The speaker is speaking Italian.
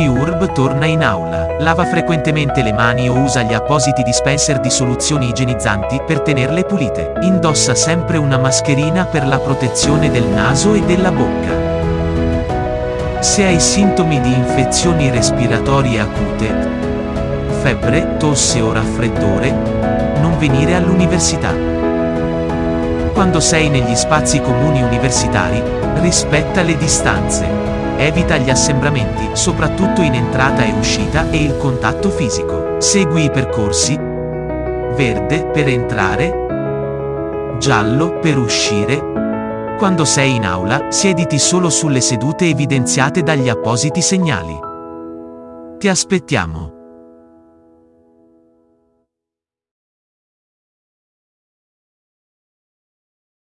Uniurb torna in aula. Lava frequentemente le mani o usa gli appositi dispenser di soluzioni igienizzanti per tenerle pulite. Indossa sempre una mascherina per la protezione del naso e della bocca. Se hai sintomi di infezioni respiratorie acute, febbre, tosse o raffreddore, non venire all'università. Quando sei negli spazi comuni universitari, rispetta le distanze. Evita gli assembramenti, soprattutto in entrata e uscita, e il contatto fisico. Segui i percorsi. Verde per entrare. Giallo per uscire. Quando sei in aula, siediti solo sulle sedute evidenziate dagli appositi segnali. Ti aspettiamo.